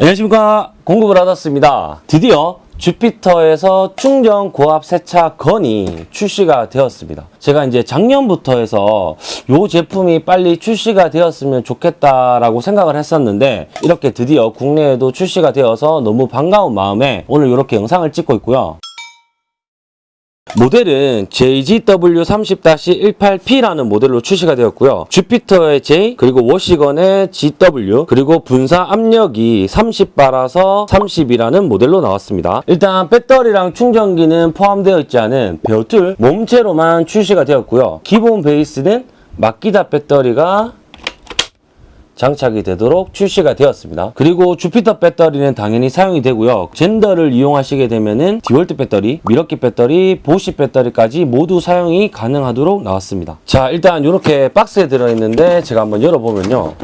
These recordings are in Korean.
안녕하십니까. 공급을 받았습니다. 드디어 주피터에서 충전 고압 세차 건이 출시가 되었습니다. 제가 이제 작년부터 해서 이 제품이 빨리 출시가 되었으면 좋겠다라고 생각을 했었는데 이렇게 드디어 국내에도 출시가 되어서 너무 반가운 마음에 오늘 이렇게 영상을 찍고 있고요 모델은 JGW30-18P라는 모델로 출시가 되었고요. 주피터의 J, 그리고 워시건의 GW, 그리고 분사 압력이 30바라서 30이라는 모델로 나왔습니다. 일단 배터리랑 충전기는 포함되어 있지 않은 베어툴 몸체로만 출시가 되었고요. 기본 베이스는 마키다 배터리가 장착이 되도록 출시가 되었습니다. 그리고 주피터 배터리는 당연히 사용이 되고요. gender를 이용하시게 되면은 디월트 배터리, 밀워키 배터리, 보쉬 배터리까지 모두 사용이 가능하도록 나왔습니다. 자, 일단 이렇게 박스에 들어있는데 제가 한번 열어보면요.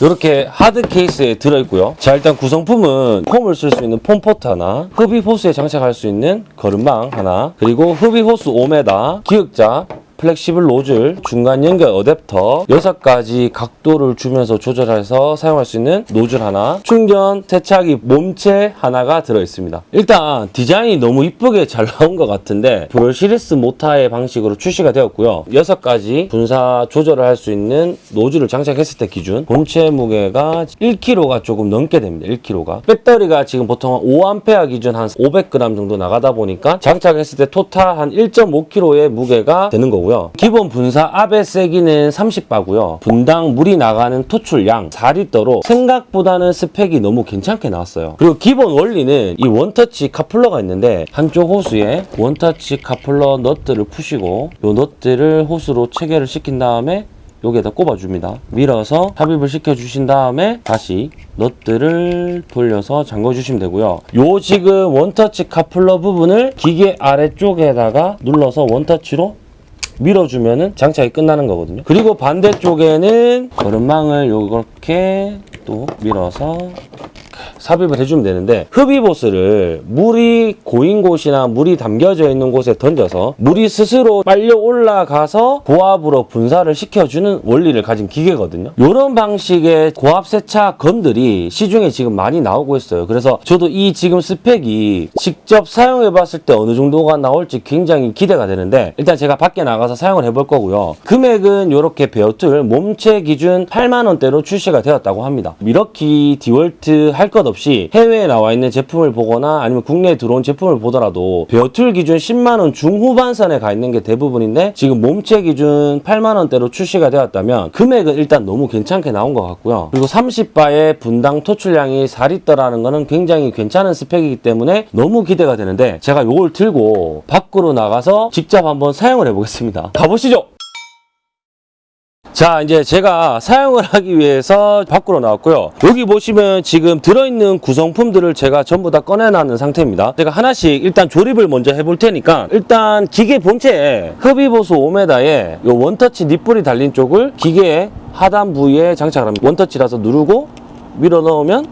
이렇게 hard case에 들어있고요. 자 일단 구성품은 foam을 쓸 수 있는 foam pot 하나, 흡입 호스에 장착할 수 있는 거름망 하나, 그리고 흡입 호스 5m, 기역자, flexible 노즐, 중간 연결 어댑터 6가지 각도를 주면서 조절해서 사용할 수 있는 노즐 하나 충전 세차기 몸체 하나가 들어있습니다. 일단 디자인이 너무 이쁘게 잘 나온 것 같은데 brushless 모타의 방식으로 출시가 되었고요. 6가지 분사 조절을 할 수 있는 노즐을 장착했을 때 기준 본체 무게가 1kg가 조금 넘게 됩니다. 1kg가 배터리가 지금 보통 5A 기준 한 500g 정도 나가다 보니까 장착했을 때 total 한 1.5kg의 무게가 되는 거고요. 기본 분사 압의 세기는 30바고요. 분당 물이 나가는 토출량 4리터로 생각보다는 스펙이 너무 괜찮게 나왔어요. 그리고 기본 원리는 이 원터치 카플러가 있는데 한쪽 호스에 원터치 카플러 너트를 푸시고 이 너트를 호스로 체결을 시킨 다음에 여기에다 꼽아줍니다. 밀어서 삽입을 시켜주신 다음에 다시 너트를 돌려서 잠궈주시면 되고요. 요 지금 원터치 카플러 부분을 기계 아래쪽에다가 눌러서 원터치로 밀어주면은 장착이 끝나는 거거든요. 그리고 반대쪽에는 거름망을 이렇게 또 밀어서 삽입을 해주면 되는데 흡입호스를 물이 고인 곳이나 물이 담겨져 있는 곳에 던져서 물이 스스로 빨려 올라가서 고압으로 분사를 시켜주는 원리를 가진 기계거든요. 이런 방식의 고압 세차 gun들이 시중에 지금 많이 나오고 있어요. 그래서 저도 이 지금 스펙이 직접 사용해 봤을 때 어느 정도가 나올지 굉장히 기대가 되는데 일단 제가 밖에 나가서 사용을 해볼 거고요. 금액은 이렇게 bare tool 몸체 기준 8만 원대로 출시가 되었다고 합니다. 밀워키 디월트 할것 없이 해외에 나와 있는 제품을 보거나 아니면 국내에 들어온 제품을 보더라도 bare tool 기준 10만 원 중후반선에 가 있는 게 대부분인데 지금 몸체 기준 8만 원대로 출시가 되었다면 금액은 일단 너무 괜찮게 나온 것 같고요. 그리고 30바의 분당 토출량이 4리터라는 거는 굉장히 괜찮은 스펙이기 때문에 너무 기대가 되는데 제가 이걸 들고 밖으로 나가서 직접 한번 사용을 해보겠습니다. 가보시죠! 자 이제 제가 사용을 하기 위해서 밖으로 나왔고요. 여기 보시면 지금 들어있는 구성품들을 제가 전부 다 꺼내놨는 상태입니다. 제가 하나씩 일단 조립을 먼저 해볼 테니까 일단 기계 본체에 흡입호스 5m에 요 원터치 니플이 달린 쪽을 기계의 하단 부위에 장착을 합니다. 원터치라서 누르고 밀어 넣으면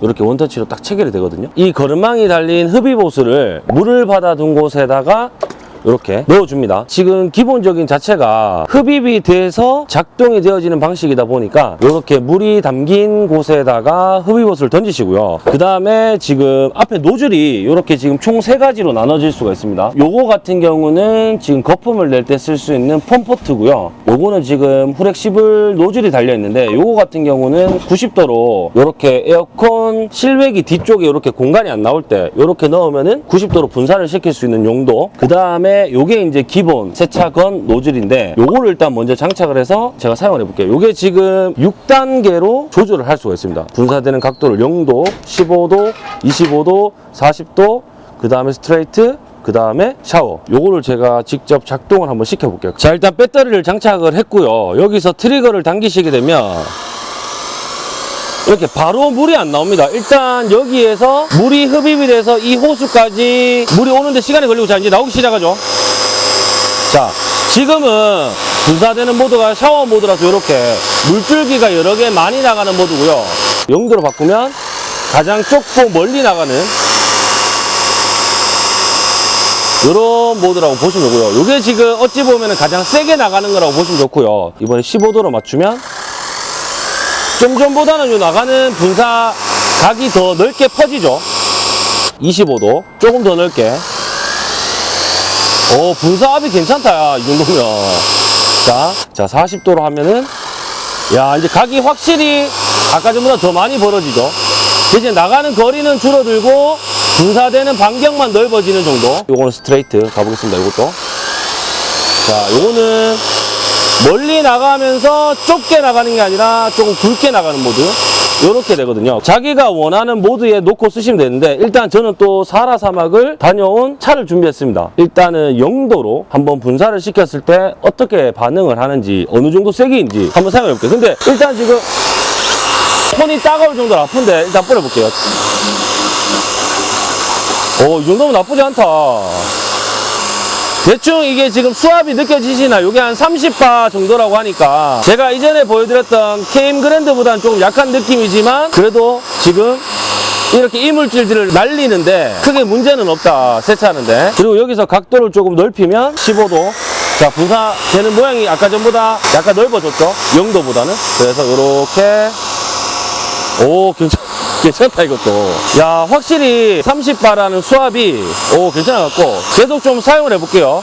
이렇게 원터치로 딱 체결이 되거든요. 이 거름망이 달린 흡입호스를 물을 받아둔 곳에다가 이렇게 넣어줍니다. 지금 기본적인 자체가 흡입이 돼서 작동이 되어지는 방식이다 보니까 이렇게 물이 담긴 곳에다가 흡입옷을 던지시고요. 그 다음에 지금 앞에 노즐이 이렇게 지금 총 세 가지로 나눠질 수가 있습니다. 요거 같은 경우는 지금 거품을 낼 때 쓸 수 있는 펌포트고요. 요거는 지금 후렉시블 노즐이 달려 있는데 요거 같은 경우는 90도로 이렇게 에어컨 실외기 뒤쪽에 이렇게 공간이 안 나올 때 이렇게 넣으면 은 90도로 분사를 시킬 수 있는 용도. 그 다음에 요게 이제 기본 세차건 노즐인데 요거를 일단 먼저 장착을 해서 제가 사용을 해볼게요. 요게 지금 6단계로 조절을 할 수가 있습니다. 분사되는 각도를 0도, 15도, 25도, 40도, 그 다음에 스트레이트, 그 다음에 샤워 요거를 제가 직접 작동을 한번 시켜볼게요 자 일단 배터리를 장착을 했고요 여기서 트리거를 당기시게 되면 이렇게 바로 물이 안 나옵니다. 일단 여기에서 물이 흡입이 돼서 이 호수까지 물이 오는데 시간이 걸리고 자 이제 나오기 시작하죠. 자 지금은 분사되는 모드가 샤워 모드라서 이렇게 물줄기가 여러 개 많이 나가는 모드고요. 0도로 바꾸면 가장 좁고 멀리 나가는 이런 모드라고 보시면 되고요. 이게 지금 어찌 보면 가장 세게 나가는 거라고 보시면 좋고요. 이번에 15도로 맞추면 좀 전보다는 요 나가는 분사 각이 더 넓게 퍼지죠. 25도. 조금 더 넓게. 오, 분사압이 괜찮다, 야, 이 정도면. 자, 자, 40도로 하면은, 야, 이제 각이 확실히 아까 전보다 더 많이 벌어지죠. 이제 나가는 거리는 줄어들고, 분사되는 반경만 넓어지는 정도. 요거는 스트레이트 가보겠습니다, 요것도. 자, 요거는 멀리 나가면서 좁게 나가는 게 아니라 조금 굵게 나가는 모드. 요렇게 되거든요. 자기가 원하는 모드에 놓고 쓰시면 되는데 일단 저는 또 사라 사막을 다녀온 차를 준비했습니다. 일단은 영도로 한번 분사를 시켰을 때 어떻게 반응을 하는지 어느 정도 세기인지 한번 사용해 볼게요. 근데 일단 지금 손이 따가울 정도로 아픈데 일단 뿌려볼게요. 오, 이 정도면 나쁘지 않다. 대충 이게 지금 수압이 느껴지시나? 요게 한 30바 정도라고 하니까. 제가 이전에 보여드렸던 케임 그랜드보다는 조금 약한 느낌이지만 그래도 지금 이렇게 이물질들을 날리는데 크게 문제는 없다 세차하는데. 그리고 여기서 각도를 조금 넓히면 15도. 자 분사되는 모양이 아까 전보다 약간 넓어졌죠? 0도보다는. 그래서 이렇게. 오 괜찮 괜찮다 이것도 야 확실히 30바라는 수압이 오 괜찮아 갖고 계속 좀 사용을 해볼게요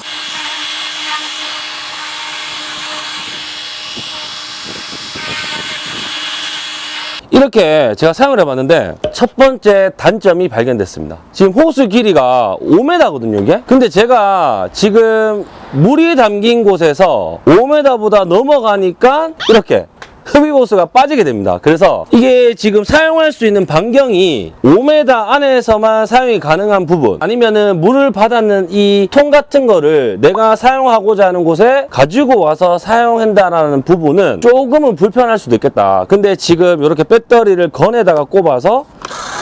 이렇게 제가 사용을 해봤는데 첫 번째 단점이 발견됐습니다. 지금 호수 길이가 5m거든요, 이게. 근데 제가 지금 물이 담긴 곳에서 5m보다 넘어가니까 이렇게 흡입호스가 빠지게 됩니다. 그래서 이게 지금 사용할 수 있는 반경이 5m 안에서만 사용이 가능한 부분 아니면은 물을 받았는 이 통 같은 거를 내가 사용하고자 하는 곳에 가지고 와서 사용한다라는 부분은 조금은 불편할 수도 있겠다. 근데 지금 이렇게 배터리를 건에다가 꼽아서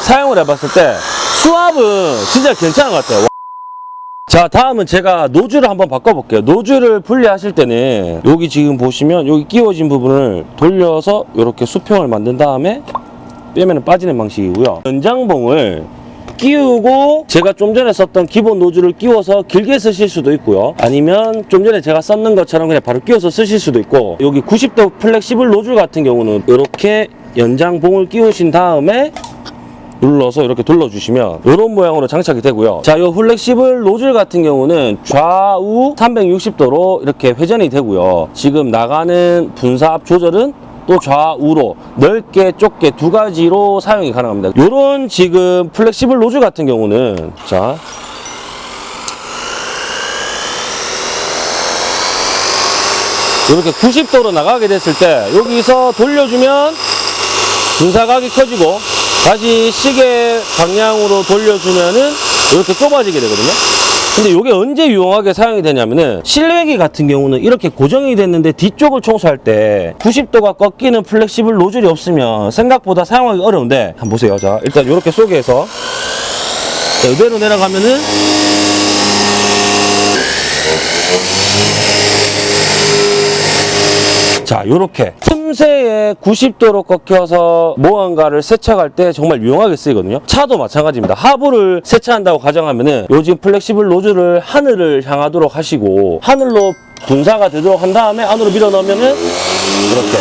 사용을 해봤을 때 수압은 진짜 괜찮은 것 같아요. 자 다음은 제가 노즐을 한번 바꿔볼게요. 노즐을 분리하실 때는 여기 지금 보시면 여기 끼워진 부분을 돌려서 이렇게 수평을 만든 다음에 빼면 빠지는 방식이고요. 연장봉을 끼우고 제가 좀 전에 썼던 기본 노즐을 끼워서 길게 쓰실 수도 있고요. 아니면 좀 전에 제가 썼는 것처럼 그냥 바로 끼워서 쓰실 수도 있고 여기 90도 flexible 노즐 같은 경우는 이렇게 연장봉을 끼우신 다음에 눌러서 이렇게 돌려주시면 이런 모양으로 장착이 되고요. 자, 이 flexible 노즐 같은 경우는 좌우 360도로 이렇게 회전이 되고요. 지금 나가는 분사압 조절은 또 좌우로 넓게 좁게 두 가지로 사용이 가능합니다. 이런 지금 flexible 노즐 같은 경우는 자 이렇게 90도로 나가게 됐을 때 여기서 돌려주면 분사각이 커지고 다시 시계 방향으로 돌려주면은 이렇게 좁아지게 되거든요. 근데 이게 언제 유용하게 사용이 되냐면은 실외기 같은 경우는 이렇게 고정이 됐는데 뒤쪽을 청소할 때 90도가 꺾이는 flexible 노즐이 없으면 생각보다 사용하기 어려운데 한번 보세요. 자, 일단 이렇게 속에서 자, 이대로 내려가면은 자, 요렇게 틈새에 90도로 꺾여서 무언가를 세척할 때 정말 유용하게 쓰이거든요. 차도 마찬가지입니다. 하부를 세차한다고 가정하면 은 요즘 flexible 노즐을 하늘을 향하도록 하시고 하늘로 분사가 되도록 한 다음에 안으로 밀어 넣으면 은 이렇게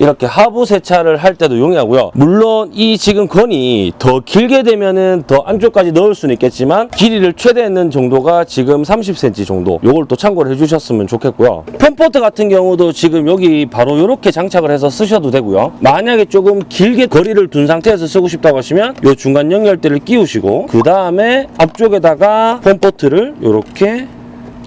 이렇게 하부 세차를 할 때도 용이하고요. 물론 이 지금 gun이 더 길게 되면은 더 안쪽까지 넣을 수는 있겠지만 길이를 최대했는 정도가 지금 30cm 정도. 요걸 또 참고를 해주셨으면 좋겠고요. foam pot 같은 경우도 지금 여기 바로 이렇게 장착을 해서 쓰셔도 되고요. 만약에 조금 길게 거리를 둔 상태에서 쓰고 싶다고 하시면 요 중간 연결대를 끼우시고 그 다음에 앞쪽에다가 펌포트를 이렇게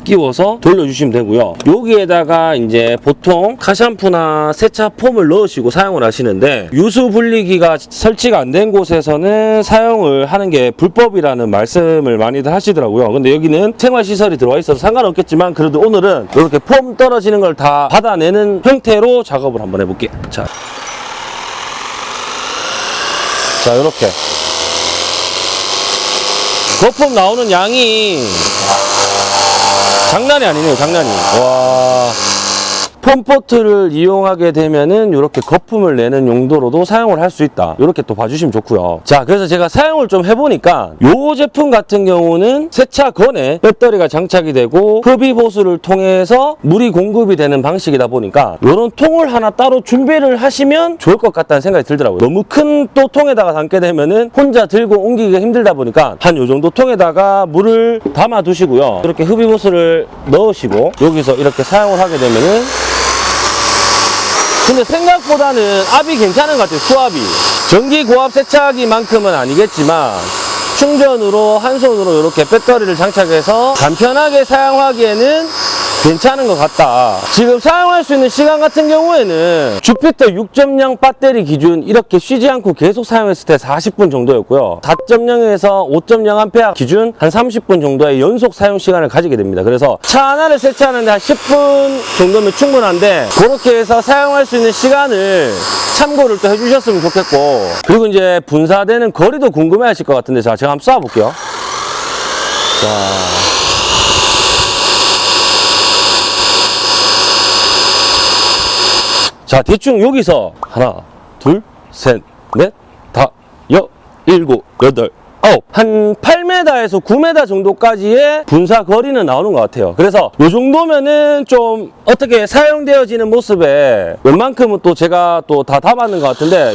끼워서 돌려주시면 되고요. 여기에다가 이제 보통 카샴푸나 세차 폼을 넣으시고 사용을 하시는데 유수 분리기가 설치가 안 된 곳에서는 사용을 하는 게 불법이라는 말씀을 많이들 하시더라고요. 근데 여기는 생활시설이 들어와 있어서 상관없겠지만 그래도 오늘은 이렇게 폼 떨어지는 걸 다 받아내는 형태로 작업을 한번 해볼게요. 자, 자 이렇게 거품 나오는 양이 장난이 아니네요, 장난이. 와. 폼포트를 이용하게 되면은 이렇게 거품을 내는 용도로도 사용을 할 수 있다. 이렇게 또 봐주시면 좋고요. 자, 그래서 제가 사용을 좀 해보니까 이 제품 같은 경우는 세차건에 배터리가 장착이 되고 흡입 호스를 통해서 물이 공급이 되는 방식이다 보니까 이런 통을 하나 따로 준비를 하시면 좋을 것 같다는 생각이 들더라고요. 너무 큰 또 통에다가 담게 되면은 혼자 들고 옮기기가 힘들다 보니까 한 요 정도 통에다가 물을 담아 두시고요. 이렇게 흡입 호스를 넣으시고 여기서 이렇게 사용을 하게 되면은 근데 생각보다는 압이 괜찮은 것 같아요, 수압이. 전기 고압 세차기만큼은 아니겠지만, 충전으로 한 손으로 이렇게 배터리를 장착해서 간편하게 사용하기에는 괜찮은 것 같다. 지금 사용할 수 있는 시간 같은 경우에는 주피터 6.0 배터리 기준 이렇게 쉬지 않고 계속 사용했을 때 40분 정도였고요. 4.0에서 5.0A 기준 한 30분 정도의 연속 사용 시간을 가지게 됩니다. 그래서 차 하나를 세차하는데 한 10분 정도면 충분한데 그렇게 해서 사용할 수 있는 시간을 참고를 또 해주셨으면 좋겠고 그리고 이제 분사되는 거리도 궁금해 하실 것 같은데 자, 제가 한번 쏴볼게요. 자. 자, 대충 여기서 하나, 둘, 셋, 넷, 다, 여, 일곱, 여덟, 아홉. 한 8m에서 9m 정도까지의 분사 거리는 나오는 것 같아요. 그래서 이 정도면은 좀 어떻게 사용되어지는 모습에 웬만큼은 또 제가 또 다 담았는 것 같은데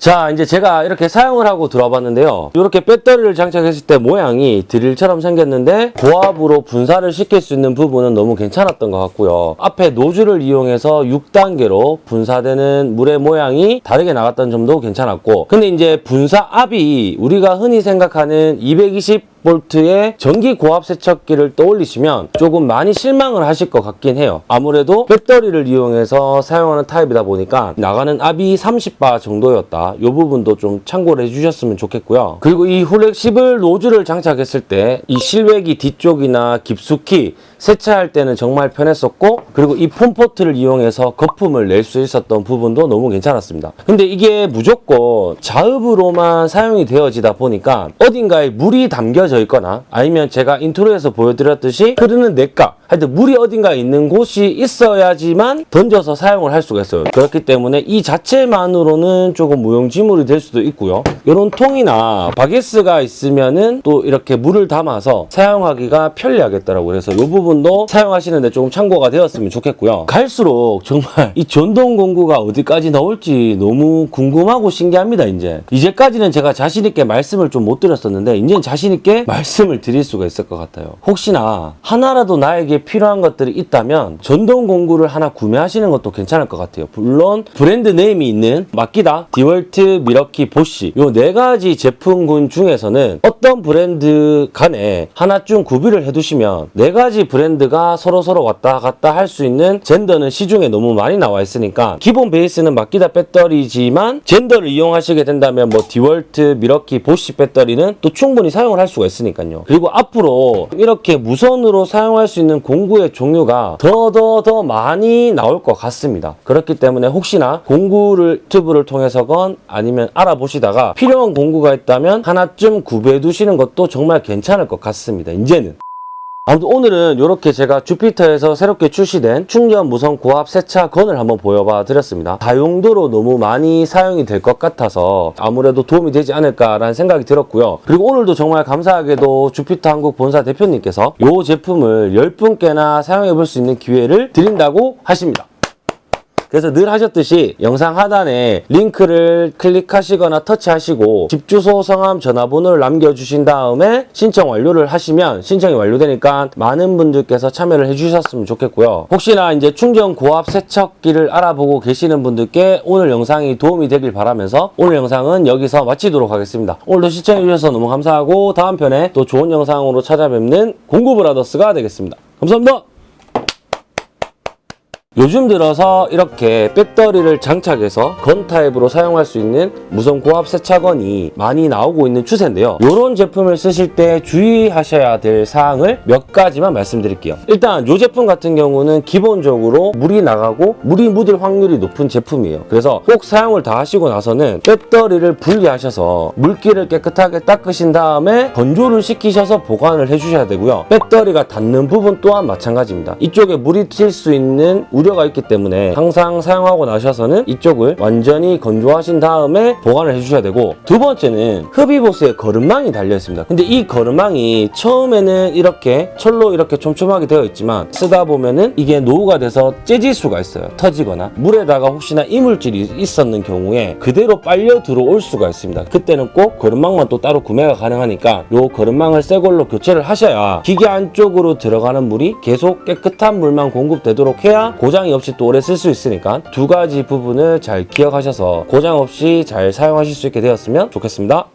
자 이제 제가 이렇게 사용을 하고 들어봤는데요. 이렇게 배터리를 장착했을 때 모양이 드릴처럼 생겼는데 고압으로 분사를 시킬 수 있는 부분은 너무 괜찮았던 것 같고요. 앞에 노즐을 이용해서 6단계로 분사되는 물의 모양이 다르게 나갔던 점도 괜찮았고 근데 이제 분사 압이 우리가 흔히 생각하는 220 볼트의 전기 고압 세척기를 떠올리시면 조금 많이 실망을 하실 것 같긴 해요. 아무래도 배터리를 이용해서 사용하는 타입이다 보니까 나가는 압이 30바 정도였다. 이 부분도 좀 참고를 해주셨으면 좋겠고요. 그리고 이 flexible 노즐을 장착했을 때 이 실외기 뒤쪽이나 깊숙이 세차할 때는 정말 편했었고 그리고 이 foam pot을 이용해서 거품을 낼 수 있었던 부분도 너무 괜찮았습니다. 근데 이게 무조건 자흡으로만 사용이 되어지다 보니까 어딘가에 물이 담겨져 있거나 아니면 제가 인트로에서 보여드렸듯이 흐르는 냇가 하여튼 물이 어딘가에 있는 곳이 있어야지만 던져서 사용을 할 수가 있어요. 그렇기 때문에 이 자체만으로는 조금 무용지물이 될 수도 있고요. 이런 통이나 바께쓰가 있으면은 또 이렇게 물을 담아서 사용하기가 편리하겠더라고요. 그래서 이 부분 도 사용하시는데 조금 참고가 되었으면 좋겠고요. 갈수록 정말 이 전동 공구가 어디까지 나올지 너무 궁금하고 신기합니다. 이제 이제까지는 제가 자신 있게 말씀을 좀 못 드렸었는데 이제는 자신 있게 말씀을 드릴 수가 있을 것 같아요. 혹시나 하나라도 나에게 필요한 것들이 있다면 전동 공구를 하나 구매하시는 것도 괜찮을 것 같아요. 물론 brand name이 있는 마키다, 디월트, 밀워키, 보쉬 요 네 가지 제품군 중에서는 어떤 브랜드 간에 하나쯤 구비를 해두시면 네 가지 브랜드 가 서로 서로 왔다 갔다 할 수 있는 젠더는 시중에 너무 많이 나와 있으니까 기본 베이스는 마키다 배터리지만 젠더를 이용하시게 된다면 뭐 디월트, 밀워키, 보쉬 배터리는 또 충분히 사용을 할 수가 있으니까요. 그리고 앞으로 이렇게 무선으로 사용할 수 있는 공구의 종류가 더더더 많이 나올 것 같습니다. 그렇기 때문에 혹시나 공구를 유튜브를 통해서건 아니면 알아보시다가 필요한 공구가 있다면 하나쯤 구비해 두시는 것도 정말 괜찮을 것 같습니다. 이제는. 아무튼 오늘은 이렇게 제가 주피터에서 새롭게 출시된 충전 무선 고압 세차 건을 한번 보여봐 드렸습니다. 다용도로 너무 많이 사용이 될 것 같아서 아무래도 도움이 되지 않을까라는 생각이 들었고요. 그리고 오늘도 정말 감사하게도 주피터 한국 본사 대표님께서 이 제품을 10분께나 사용해 볼 수 있는 기회를 드린다고 하십니다. 그래서 늘 하셨듯이 영상 하단에 링크를 클릭하시거나 터치하시고 집 주소, 성함, 전화번호를 남겨주신 다음에 신청 완료를 하시면 신청이 완료되니까 많은 분들께서 참여를 해주셨으면 좋겠고요. 혹시나 이제 충전 고압 세척기를 알아보고 계시는 분들께 오늘 영상이 도움이 되길 바라면서 오늘 영상은 여기서 마치도록 하겠습니다. 오늘도 시청해주셔서 너무 감사하고 다음 편에 또 좋은 영상으로 찾아뵙는 공구브라더스가 되겠습니다. 감사합니다. 요즘 들어서 이렇게 배터리를 장착해서 건 타입으로 사용할 수 있는 무선 고압 세차건이 많이 나오고 있는 추세인데요. 이런 제품을 쓰실 때 주의하셔야 될 사항을 몇 가지만 말씀드릴게요. 일단 이 제품 같은 경우는 기본적으로 물이 나가고 물이 묻을 확률이 높은 제품이에요. 그래서 꼭 사용을 다 하시고 나서는 배터리를 분리하셔서 물기를 깨끗하게 닦으신 다음에 건조를 시키셔서 보관을 해주셔야 되고요. 배터리가 닿는 부분 또한 마찬가지입니다. 이쪽에 물이 튈 수 있는 우려 가 있기 때문에 항상 사용하고 나셔서는 이쪽을 완전히 건조하신 다음에 보관을 해주셔야 되고 두 번째는 흡입호스에 거름망이 달려 있습니다. 근데 이 거름망이 처음에는 이렇게 철로 이렇게 촘촘하게 되어 있지만 쓰다 보면은 이게 노후가 돼서 째질 수가 있어요. 터지거나 물에다가 혹시나 이물질이 있었는 경우에 그대로 빨려 들어올 수가 있습니다. 그때는 꼭 거름망만 또 따로 구매가 가능하니까 요 거름망을 새 걸로 교체를 하셔야 기계 안쪽으로 들어가는 물이 계속 깨끗한 물만 공급되도록 해야 고장이 없이 또 오래 쓸 수 있으니까 두 가지 부분을 잘 기억하셔서 고장 없이 잘 사용하실 수 있게 되었으면 좋겠습니다.